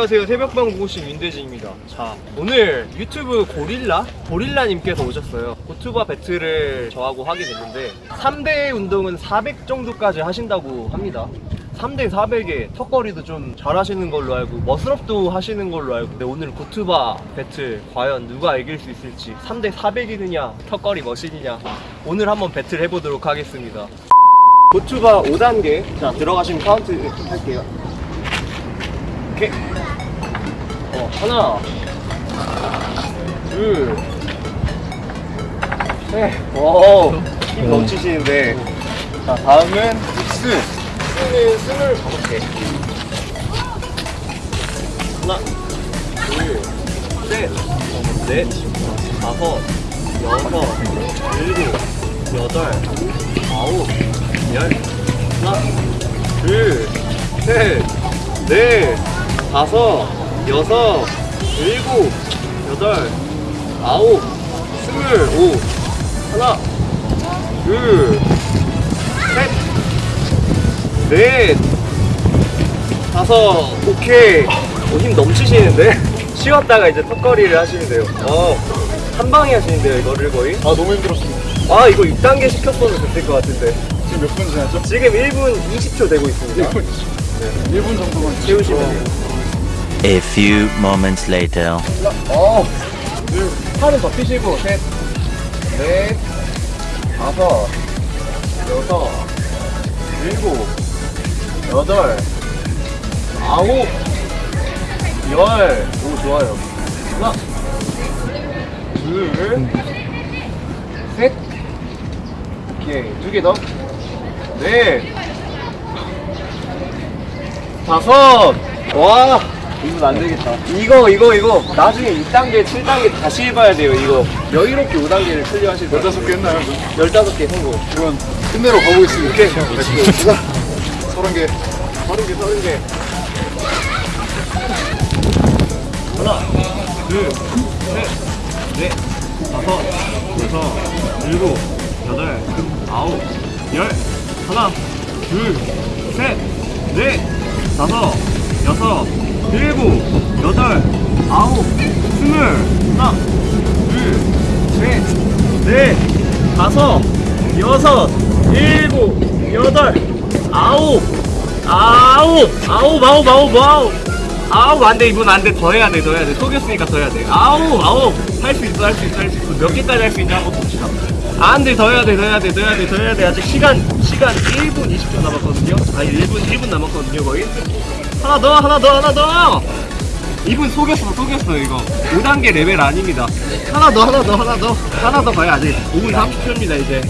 안녕하세요. 새벽방 고고씨 윤대진입니다. 자 오늘 유튜브 고릴라? 고릴라님께서 오셨어요. 고투바 배틀을 저하고 하게 됐는데 3대 운동은 400 정도까지 하신다고 합니다. 3대 400에 턱걸이도 좀 잘하시는 걸로 알고 muscle up도 하시는 걸로 알고. 근데 오늘 고투바 배틀 과연 누가 이길 수 있을지 3대 400이느냐 턱걸이 머신이냐 오늘 한번 배틀 해보도록 하겠습니다. 고투바 5단계. 자 들어가시면 카운트 할게요. 오케이 어 하나. 둘셋오힘 넘치시는데. 자 다음은 믹스. 스는 스물 다섯 개. 하나 둘셋넷 다섯 여섯 일곱 여덟 아홉 열. 하나 둘셋넷 다섯 여섯 일곱 여덟 아홉 스물 오 하나 둘 셋 넷 다섯. 오케이. 오, 힘 넘치시는데? 쉬었다가 이제 턱걸이를 하시면 돼요. 어 한 방에 하시는데요 이거를 거의? 아 너무 힘들었습니다. 아 이거 6단계 시켰어도 됐을 것 같은데. 지금 몇 분 지났죠? 지금 1분 20초 되고 있습니다. 1분, 네. 1분 정도만 채우시면. 돼요 A few moments later. 어, 둘, 팔은 더 펴시고, 셋, 넷, 다섯, 여섯, 일곱, 여덟, 아홉, 열. 오, 좋아요. 하나, 둘, 셋, 오케이. 두 개 더. 넷, 다섯, 와. 이건 안 되겠다. 이거, 이거, 이거. 나중에 6단계, 7단계 다시 해봐야 돼요, 이거. 여유롭게 5단계를 클리어하실 거 15개 했나요? 그럼? 15개 성공. 이건 끝내러 가보겠습니다. 오케이. Let's go. 30개. 30개, 30개. 하나, 둘, 셋, 넷, 다섯, 여섯, 일곱, 여덟, 아홉, 열. 하나, 둘, 셋, 넷, 다섯, 여섯, 일곱, 여덟, 아홉, 스물. 하나, 둘, 셋, 넷, 다섯, 여섯, 일곱, 여덟, 아홉, 아홉, 아홉, 아홉, 아홉, 아홉. 아홉 안돼 이분 안돼. 더 해야 돼더 해야 돼. 속였으니까 더 해야 돼. 아홉 아홉. 할 수 있어 할 수 있어 할 수 있어. 몇 개까지 할 수 있냐? 한번 봅시다. 안돼 더 해야 돼 더 해야 돼 더 해야 돼 더 해야 돼. 아직 시간 시간 1분 20초 남았거든요. 아니 1분 1분 남았거든요 거의 하나 더 하나 더 하나 더! 이분 속였어 속였어 이거. 5단계 레벨 아닙니다. 하나 더 하나 더 하나 더. 하나 더 가야 아직. 5분 30초입니다 이제.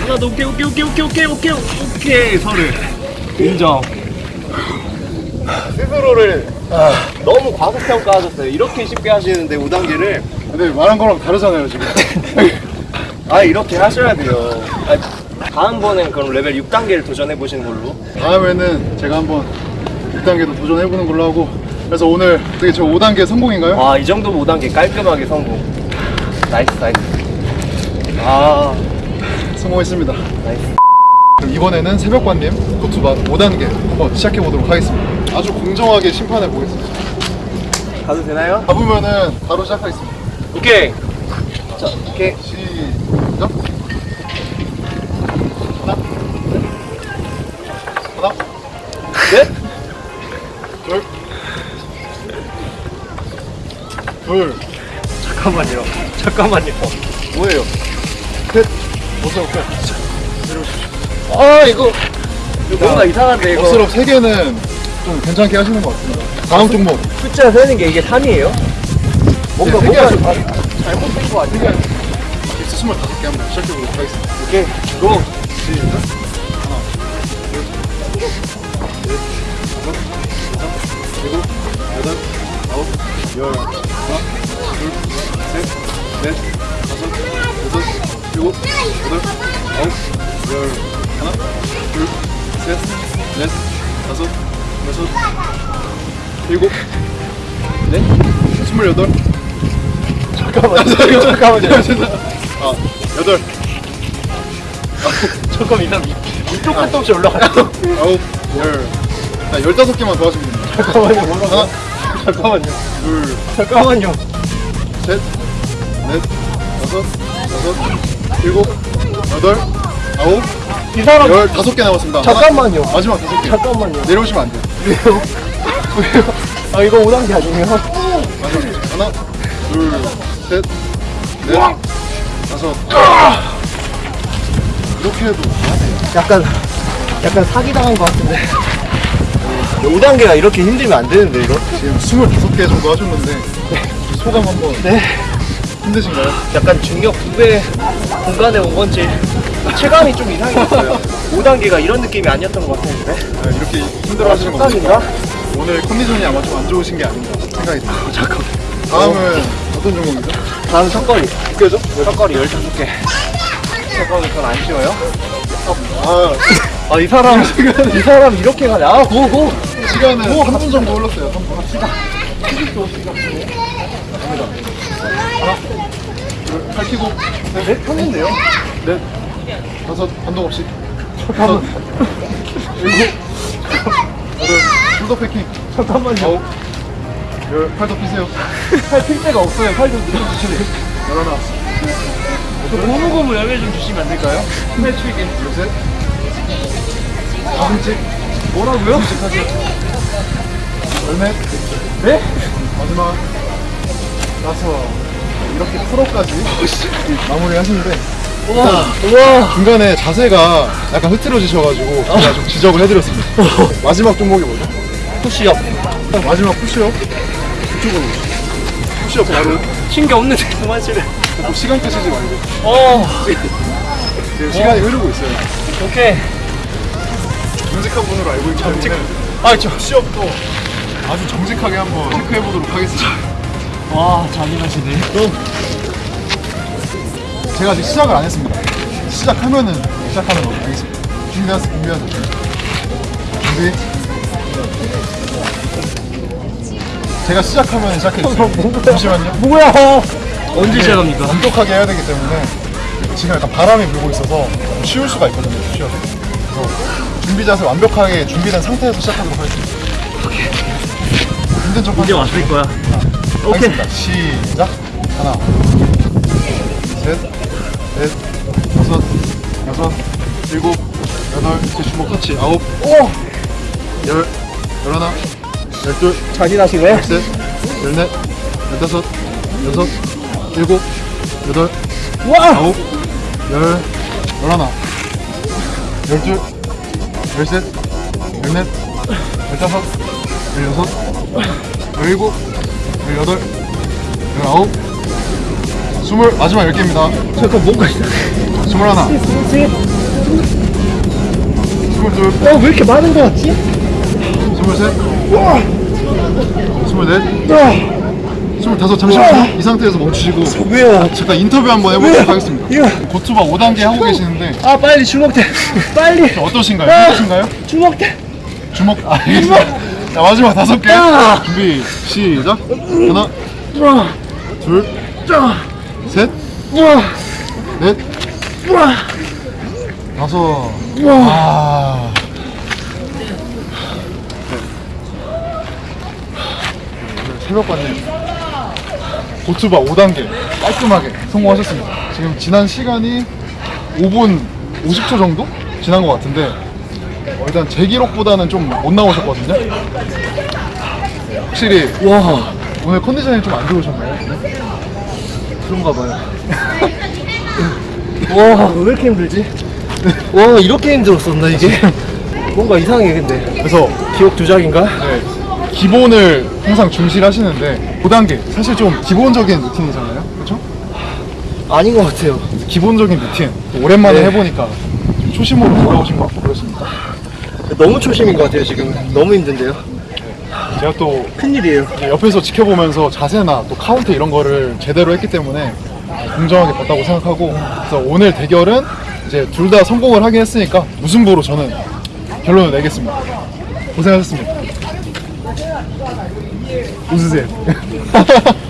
하나 더 오케이 오케이 오케이 오케이 오케이 오케이 오케이 서를. 인정. 스스로를 너무 과소평가하셨어요. 이렇게 쉽게 하시는데 5단계를. 근데 말한 거랑 다르잖아요, 지금. 아 이렇게 하셔야 돼요. 아, 다음번엔 그럼 레벨 6단계를 도전해 보시는 걸로. 다음에는 제가 한번 6단계도 도전해보는 걸로 하고. 그래서 오늘 되게 저 5단계 성공인가요? 와 이 정도면 5단계 깔끔하게 성공 nice nice 아 성공했습니다. nice 그럼 이번에는 새벽관님 고투바 5단계 한번 시작해보도록 하겠습니다. 아주 공정하게 심판해보겠습니다. 가도 되나요? 잡으면은 바로 시작하겠습니다. 오케이 자 오케이 시작. 하나, 하나, 넷 둘, 잠깐만요 잠깐만요 뭐예요? 셋, 어서 오케이. 내려오십시오. 아 이거 이거 뭔가 이상한데 이거 버스럽 세 개는 좀 괜찮게 하시는 것 같습니다. 다음 종목. 숫자 세는 게 이게 3이에요? 뭔가 네, 뭔가. 아, 잘못된 거 아니야? 엑스 25개 한번 시작해보도록 하겠습니다. 오케이 go 시작. 하나, 둘, 셋, 다섯, 여섯, 일곱, 여덟, 아홉, 열. 넷, 다섯, 여섯, 일곱, 여덟, 아홉, 열. 하나, 둘, 셋, 넷, 다섯, 여섯, 일곱, 넷, 스물여덟. 잠깐만요 잠깐만요 아, 여덟. 조금 이상 밑도 끝도 없이 올라가요 아홉, 열. 자, 열다섯 개만 도와주면 됩니다. 잠깐만요 하나, 잠깐만요. 둘, 잠깐만요. 셋, 넷, 다섯, 여섯, 일곱, 여덟, 아홉, 이 사람 열 다섯 개 남았습니다. 잠깐만요. 하나, 마지막 다섯 개. 잠깐만요. 내려오시면 안 돼요. 왜요? 왜요? 아 이거 5단계 아니에요? 마지막 하나, 둘, 셋, 넷, 다섯. 이렇게 해도 약간 약간 사기 당한 것 같은데. 5단계가 이렇게 힘들면 안 되는데 이거? 지금 25개 정도 하셨는데 소감 한번 네. 힘드신가요? 약간 중력 두배 공간에 온 건지 체감이 좀 이상했어요. 5단계가 이런 느낌이 아니었던 것 같은데. 아, 이렇게 힘들어 하시는 거 깜짝인가? 오늘 컨디션이 아마 좀 안 좋으신 게 아닌가 생각이 듭니다. 잠깐. 다음은 어 떤 종목이죠? 다음 첫거리. 웃겨죠? 첫거리 15개. 첫거리 전안 쉬워요? 아, 아, 이 사람, 이 사람 이렇게 가네. 아, 고, 고. 시간은 3분 정도 흘렀어요. 3분. 시 간. 갑니다. 하나, 펴고, 네, 폈는데요? 넷, 다섯, 반동 없이. 다섯, 일곱, 여덟, 숄더 패킹. 잠깐만요. 아홉, 열, 팔도 피세요. 팔필 데가 없어요. 팔좀 늘려주시네. 열하나, 고무고무 여기 좀 주시면 안 될까요? 스매트게 열셋, 다섯째, 뭐라고요? 열넷, 네? 마지막 나서 이렇게 프로까지 마무리 하시는데 우와. 우와. 중간에 자세가 약간 흐트러지셔가지고 제가 좀 지적을 해드렸습니다. 마지막 종목이 뭐죠? 푸시업. 마지막 푸시업 이쪽으로 푸시업 바로 신기 없는데 그만 치래. 또 시간 끄시지 말고 어. 지금 시간이 흐르고 있어요. 오케이. 정직한 분으로 알고 있기 때문에 아, 저. 푸시업도 아주 정직하게 한번 체크해 보도록 하겠습니다. 와, 잔인하시네. 제가 아직 시작을 안 했습니다. 시작하면은 시작하는 거고 알겠습니다. 준비하세요. 준비하세요. 준비. 제가 시작하면 시작해주세요. 잠시만요. 뭐야? 언제 시작합니까? 완벽하게 해야 되기 때문에 지금 약간 바람이 불고 있어서 좀 쉬울 수가 있거든요. 쉬어도. 그래서 준비 자세 완벽하게 준비된 상태에서 시작하도록 하겠습니다. 힘든 척 이제. 왔을 거야. 오케이. 하겠습니다. 시작. 하나, 셋, 넷, 다섯, 여섯, 일곱, 여덟, 제 주먹 터치. 아홉, 오! 열, 열하나, 열둘, 잔인하시네. 열셋, 열넷, 열다섯, 여섯, 일곱, 여덟, 와! 아홉, 열, 열하나, 열둘, 열셋, 열넷, 열다섯, 열여섯, 열일곱, 열여덟, 열아홉, 스물, 마지막 열 개입니다. 잠깐 뭔가. 스물하나, 스물둘, 어, 왜 이렇게 많은 거 같지? 스물셋, 와! 스물넷, 와! 스물다섯, 잠시만요. 이 상태에서 멈추시고. 왜요? 잠깐 인터뷰 한번 해보도록 하겠습니다. 이거. 고투바 5단계 하고 계시는데 아, 빨리 주먹대. 빨리. 어떠신가요? 아. 힘드신가요? 주먹대. 주먹 아, 알겠습니다. 자 마지막 다섯 개 아. 준비 시작 하나 와! 둘셋넷! 다섯 와! 아 네, 새벽반님 고투바 5단계 깔끔하게 성공하셨습니다. 지금 지난 시간이 5분 50초 정도 지난 것 같은데 어, 일단 제 기록보다는 좀 못 나오셨거든요. 확실히 와! 오늘 컨디션이 좀 안 좋으셨나요? 그런가 봐요. 와, 왜 이렇게 힘들지? 와, 이렇게 힘들었었나, 이게? 뭔가 이상해, 근데. 그래서 기억 두작인가? 네, 기본을 항상 중시하시는데 5단계 사실 좀 기본적인 루틴이잖아요. 그렇죠? 아닌 것 같아요. 기본적인 루틴 오랜만에 네. 해보니까 좀 초심으로 돌아오신 것 같고. 너무 초심인 것 같아요, 지금. 너무 힘든데요? 제가 또 큰일이에요. 이제 옆에서 지켜보면서 자세나 또 카운트 이런 거를 제대로 했기 때문에 공정하게 봤다고 생각하고 그래서 오늘 대결은 이제 둘 다 성공을 하긴 했으니까 무승부로 저는 결론을 내겠습니다. 고생하셨습니다. 웃으세요.